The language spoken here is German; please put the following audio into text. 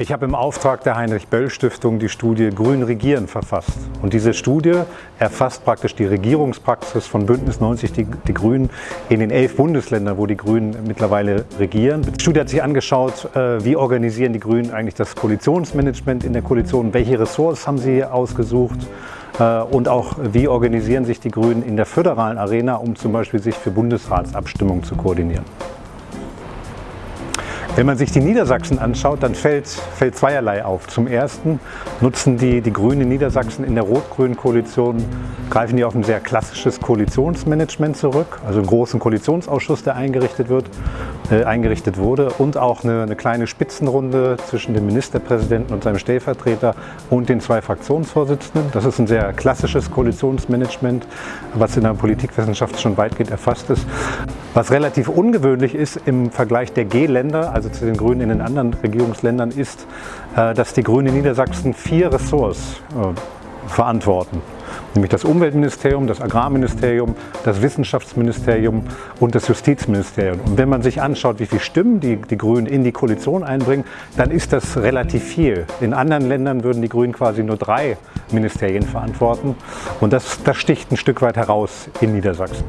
Ich habe im Auftrag der Heinrich-Böll-Stiftung die Studie Grün Regieren verfasst. Und diese Studie erfasst praktisch die Regierungspraxis von Bündnis 90 Die, die Grünen in den elf Bundesländern, wo die Grünen mittlerweile regieren. Die Studie hat sich angeschaut, äh, wie organisieren die Grünen eigentlich das Koalitionsmanagement in der Koalition, welche Ressorts haben sie ausgesucht äh, und auch wie organisieren sich die Grünen in der föderalen Arena, um zum Beispiel sich für Bundesratsabstimmungen zu koordinieren. Wenn man sich die Niedersachsen anschaut, dann fällt, fällt zweierlei auf. Zum Ersten nutzen die, die Grünen Niedersachsen in der rot-grünen Koalition, greifen die auf ein sehr klassisches Koalitionsmanagement zurück, also einen großen Koalitionsausschuss, der eingerichtet, wird, eingerichtet wurde und auch eine, eine kleine Spitzenrunde zwischen dem Ministerpräsidenten und seinem Stellvertreter und den zwei Fraktionsvorsitzenden. Das ist ein sehr klassisches Koalitionsmanagement, was in der Politikwissenschaft schon weitgehend erfasst ist. Was relativ ungewöhnlich ist im Vergleich der G-Länder, also zu den Grünen in den anderen Regierungsländern, ist, äh, dass die Grünen in Niedersachsen vier Ressorts äh, verantworten. Nämlich das Umweltministerium, das Agrarministerium, das Wissenschaftsministerium und das Justizministerium. Und wenn man sich anschaut, wie viele Stimmen die, die Grünen in die Koalition einbringen, dann ist das relativ viel. In anderen Ländern würden die Grünen quasi nur drei Ministerien verantworten. Und das, das sticht ein Stück weit heraus in Niedersachsen.